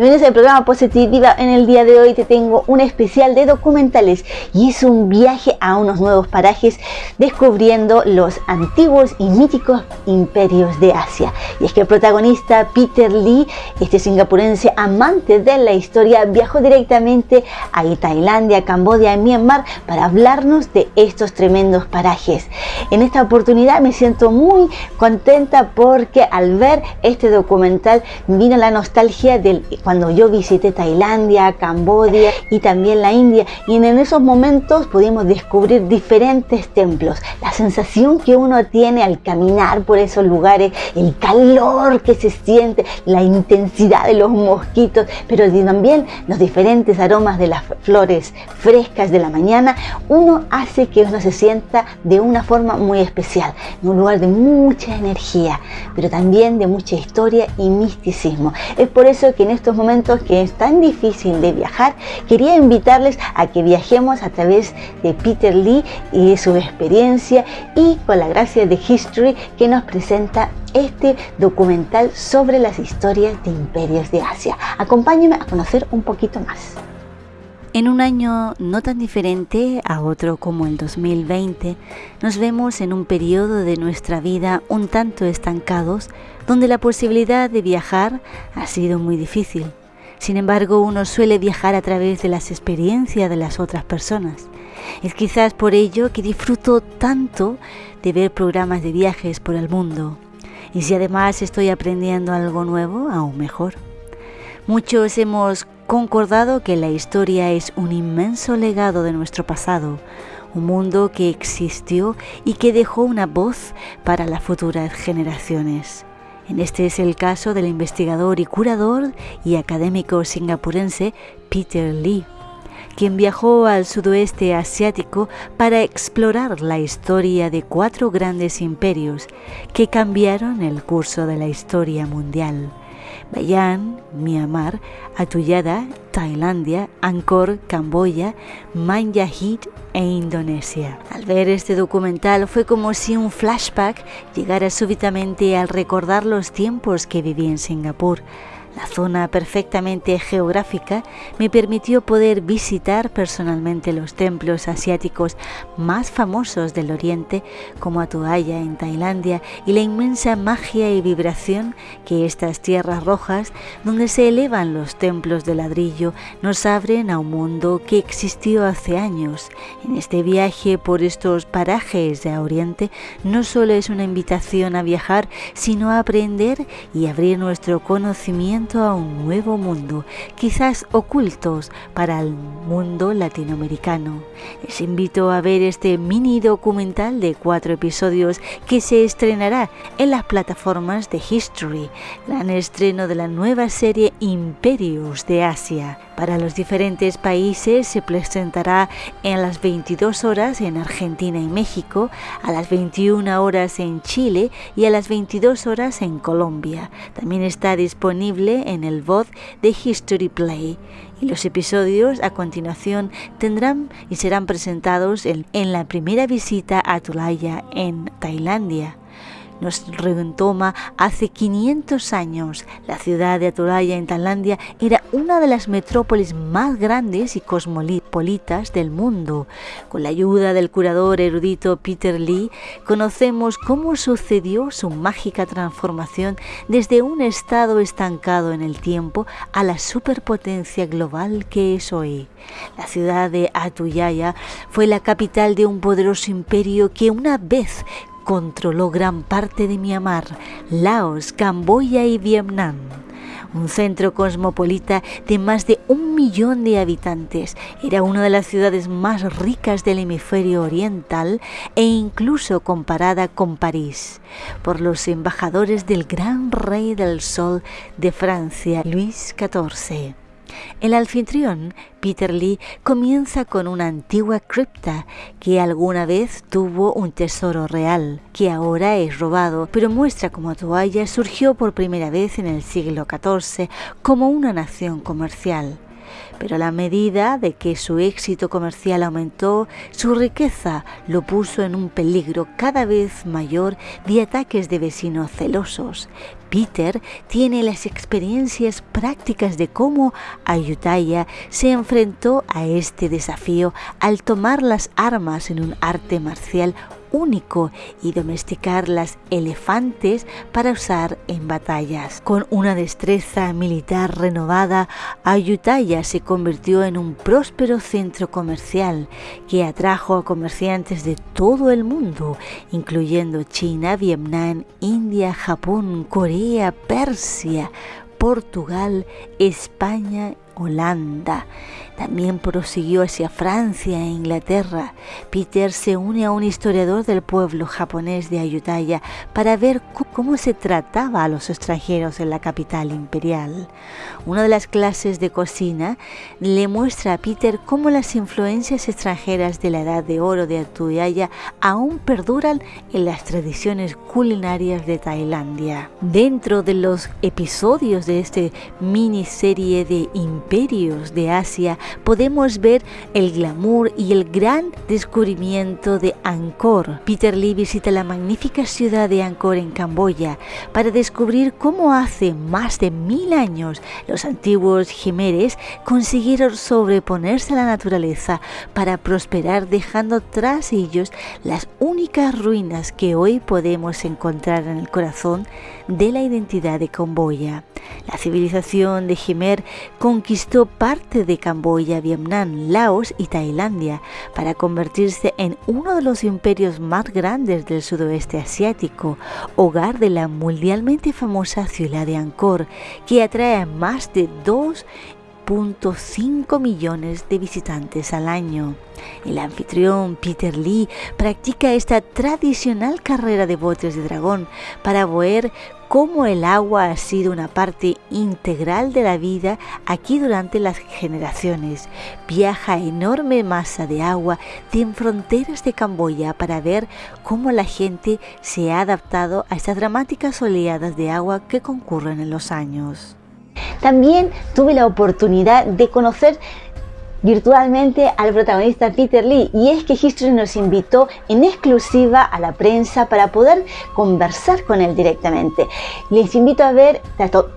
Bienvenidos al programa Positiva. En el día de hoy te tengo un especial de documentales y es un viaje a unos nuevos parajes descubriendo los antiguos y míticos imperios de Asia. Y es que el protagonista Peter Lee, este singapurense amante de la historia, viajó directamente a Tailandia, Camboya y Myanmar para hablarnos de estos tremendos parajes. En esta oportunidad me siento muy contenta porque al ver este documental vino la nostalgia del cuando yo visité Tailandia, Camboya y también la India y en esos momentos pudimos descubrir diferentes templos. La sensación que uno tiene al caminar por esos lugares, el calor que se siente, la intensidad de los mosquitos, pero también los diferentes aromas de las flores frescas de la mañana, uno hace que uno se sienta de una forma muy especial, en un lugar de mucha energía, pero también de mucha historia y misticismo. Es por eso que en estos momentos que es tan difícil de viajar, quería invitarles a que viajemos a través de Peter Lee y su experiencia y con la gracia de History que nos presenta este documental sobre las historias de imperios de Asia. Acompáñenme a conocer un poquito más. En un año no tan diferente a otro como el 2020, nos vemos en un periodo de nuestra vida un tanto estancados, donde la posibilidad de viajar ha sido muy difícil. Sin embargo, uno suele viajar a través de las experiencias de las otras personas. Es quizás por ello que disfruto tanto de ver programas de viajes por el mundo. Y si además estoy aprendiendo algo nuevo, aún mejor. Muchos hemos concordado que la historia es un inmenso legado de nuestro pasado, un mundo que existió y que dejó una voz para las futuras generaciones. En este es el caso del investigador y curador y académico singapurense Peter Lee, quien viajó al sudoeste asiático para explorar la historia de cuatro grandes imperios que cambiaron el curso de la historia mundial. Bayan, Myanmar, Atuyada, Tailandia, Angkor, Camboya, Manjahit e Indonesia. Al ver este documental fue como si un flashback llegara súbitamente al recordar los tiempos que viví en Singapur la zona perfectamente geográfica me permitió poder visitar personalmente los templos asiáticos más famosos del Oriente, como Atuaya en Tailandia, y la inmensa magia y vibración que estas tierras rojas, donde se elevan los templos de ladrillo, nos abren a un mundo que existió hace años. En este viaje por estos parajes de Oriente no solo es una invitación a viajar, sino a aprender y abrir nuestro conocimiento a un nuevo mundo, quizás ocultos para el mundo latinoamericano. Les invito a ver este mini documental de cuatro episodios que se estrenará en las plataformas de History, gran estreno de la nueva serie Imperios de Asia. Para los diferentes países se presentará en las 22 horas en Argentina y México, a las 21 horas en Chile y a las 22 horas en Colombia. También está disponible en el voz de History Play. Y los episodios a continuación tendrán y serán presentados en, la primera visita a Tulaya en Tailandia nos retoma hace 500 años. La ciudad de Aturaya en Tailandia era una de las metrópolis más grandes y cosmopolitas del mundo. Con la ayuda del curador erudito Peter Lee, conocemos cómo sucedió su mágica transformación desde un estado estancado en el tiempo a la superpotencia global que es hoy. La ciudad de Atuyaya fue la capital de un poderoso imperio que una vez controló gran parte de Myanmar, Laos, Camboya y Vietnam. Un centro cosmopolita de más de un millón de habitantes, era una de las ciudades más ricas del hemisferio oriental e incluso comparada con París por los embajadores del gran rey del sol de Francia, Luis XIV. El anfitrión, Peter Lee, comienza con una antigua cripta que alguna vez tuvo un tesoro real, que ahora es robado, pero muestra cómo Toalla surgió por primera vez en el siglo XIV como una nación comercial pero a la medida de que su éxito comercial aumentó, su riqueza lo puso en un peligro cada vez mayor de ataques de vecinos celosos. Peter tiene las experiencias prácticas de cómo Ayutthaya se enfrentó a este desafío al tomar las armas en un arte marcial único y domesticar las elefantes para usar en batallas. Con una destreza militar renovada, Ayutthaya se convirtió en un próspero centro comercial que atrajo a comerciantes de todo el mundo, incluyendo China, Vietnam, India, Japón, Corea, Persia, Portugal, España, Holanda. También prosiguió hacia Francia e Inglaterra. Peter se une a un historiador del pueblo japonés de Ayutthaya para ver cómo se trataba a los extranjeros en la capital imperial. Una de las clases de cocina le muestra a Peter cómo las influencias extranjeras de la edad de oro de Ayutthaya aún perduran en las tradiciones culinarias de Tailandia. Dentro de los episodios de este miniserie de imperios de Asia, podemos ver el glamour y el gran descubrimiento de Angkor. Peter Lee visita la magnífica ciudad de Angkor en Camboya para descubrir cómo hace más de mil años los antiguos jemeres consiguieron sobreponerse a la naturaleza para prosperar dejando tras ellos las únicas ruinas que hoy podemos encontrar en el corazón de la identidad de Camboya. La civilización de Jemer conquistó parte de Camboya, Vietnam, Laos y Tailandia para convertirse en uno de los imperios más grandes del sudoeste asiático, hogar de la mundialmente famosa ciudad de Angkor, que atrae a más de 2.5 millones de visitantes al año. El anfitrión Peter Lee practica esta tradicional carrera de botes de dragón para ver cómo el agua ha sido una parte integral de la vida aquí durante las generaciones. Viaja enorme masa de agua de fronteras de Camboya para ver cómo la gente se ha adaptado a estas dramáticas oleadas de agua que concurren en los años. También tuve la oportunidad de conocer virtualmente al protagonista Peter Lee. Y es que History nos invitó en exclusiva a la prensa para poder conversar con él directamente. Les invito a ver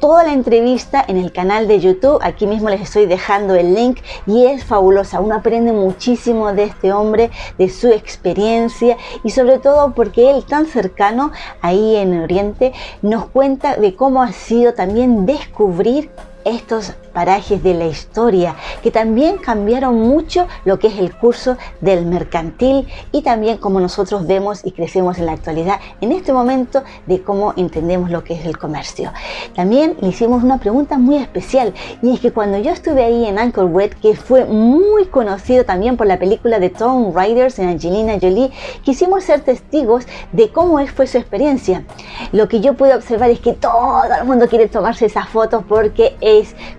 toda la entrevista en el canal de YouTube, aquí mismo les estoy dejando el link y es fabulosa, uno aprende muchísimo de este hombre, de su experiencia y sobre todo porque él tan cercano ahí en Oriente nos cuenta de cómo ha sido también descubrir estos parajes de la historia que también cambiaron mucho lo que es el curso del mercantil y también como nosotros vemos y crecemos en la actualidad en este momento de cómo entendemos lo que es el comercio. También le hicimos una pregunta muy especial y es que cuando yo estuve ahí en Angkor Wat que fue muy conocido también por la película de Tom Riders en Angelina Jolie, quisimos ser testigos de cómo fue su experiencia. Lo que yo pude observar es que todo el mundo quiere tomarse esas fotos porque es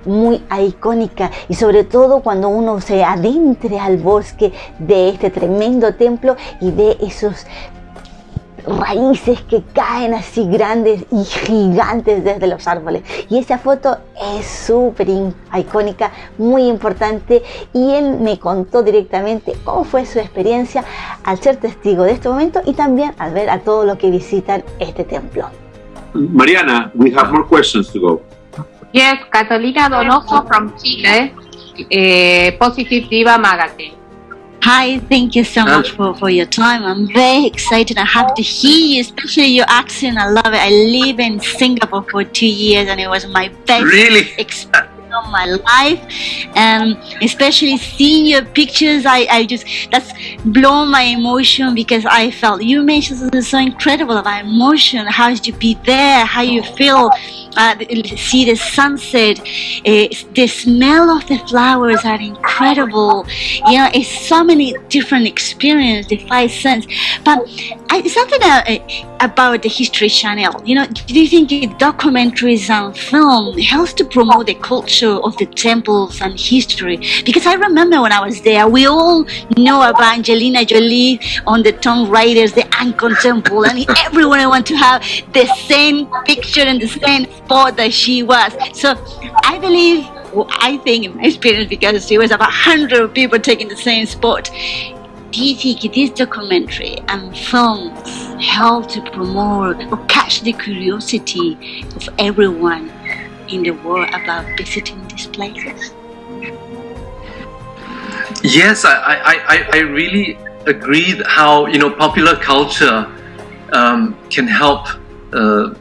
muy muy icónica y sobre todo cuando uno se adentre al bosque de este tremendo templo y ve esos raíces que caen así grandes y gigantes desde los árboles. Y esa foto es súper icónica, muy importante. Y él me contó directamente cómo fue su experiencia al ser testigo de este momento y también al ver a todos los que visitan este templo. Mariana, we have more questions to go. Yes, Catalina Donoso from Chile, uh, Positive Diva Magazine. Hi, thank you so much for, for your time. I'm very excited. I have to hear you, especially your accent. I love it. I live in Singapore for two years and it was my best really? experience my life and especially seeing your pictures I, I just that's blown my emotion because I felt you mentioned something so incredible about emotion how you be there how you feel uh, see the sunset uh, the smell of the flowers are incredible. You know it's so many different experiences the five sense but I, something uh, about the history channel. You know do you think documentaries and film helps to promote the culture of the temples and history? Because I remember when I was there we all know about Angelina Jolie on the Tomb Raiders the Angkor Temple and everyone want to have the same picture and the same spot that she was. So I believe I think in my experience because there was about 100 people taking the same spot do you think this documentary and films help to promote or catch the curiosity of everyone in the world about visiting these places? Yes, I, I, I, I really agree how you know popular culture um, can help uh,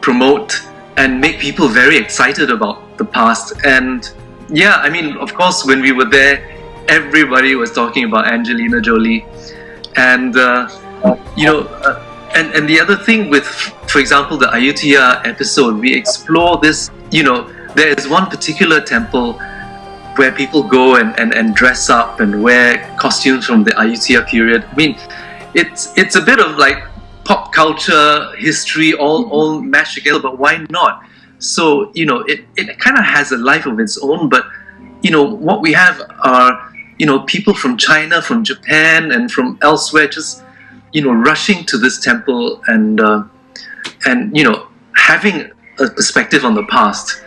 promote and make people very excited about the past. And yeah, I mean, of course, when we were there, everybody was talking about Angelina Jolie, and uh, you know, uh, and and the other thing with, for example, the Ayutthaya episode, we explore this. You know, there is one particular temple where people go and, and, and dress up and wear costumes from the Ayutthaya period. I mean, it's it's a bit of like pop culture, history, all all mashed together. But why not? So you know, it it kind of has a life of its own. But you know, what we have are you know people from China, from Japan, and from elsewhere just you know rushing to this temple and uh, and you know having a perspective on the past.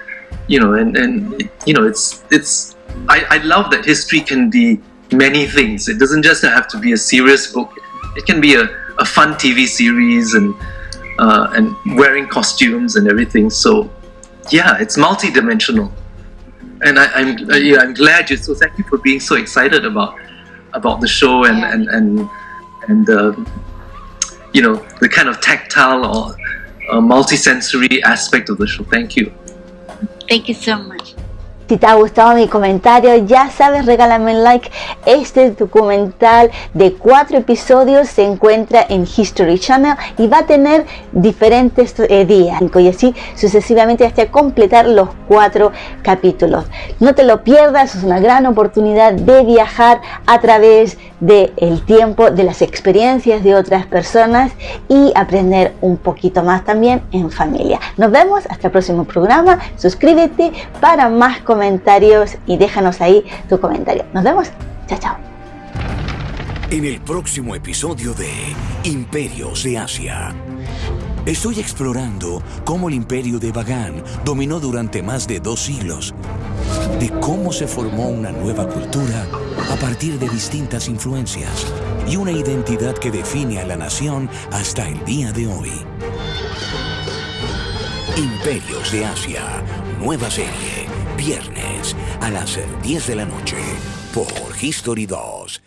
You know, and and you know, it's it's I, I love that history can be many things. It doesn't just have to be a serious book. It can be a, a fun TV series and uh, and wearing costumes and everything. So yeah, it's multi-dimensional. And I, am I'm, yeah, I'm glad you. So thank you for being so excited about about the show and and and and uh, you know the kind of tactile or uh, multi-sensory aspect of the show. Thank you. Thank you so much. Si te ha gustado mi comentario, ya sabes, regálame un like. Este documental de cuatro episodios se encuentra en History Channel y va a tener diferentes eh, días y así sucesivamente hasta completar los cuatro capítulos. No te lo pierdas, es una gran oportunidad de viajar a través del tiempo, de las experiencias de otras personas y aprender un poquito más también en familia. Nos vemos hasta el próximo programa. Suscríbete para más comentarios comentarios y déjanos ahí tu comentario. Nos vemos. Chao, chao. En el próximo episodio de Imperios de Asia. Estoy explorando cómo el imperio de Bagan dominó durante más de dos siglos, de cómo se formó una nueva cultura a partir de distintas influencias y una identidad que define a la nación hasta el día de hoy. Imperios de Asia, nueva serie viernes a las 10 de la noche por History 2.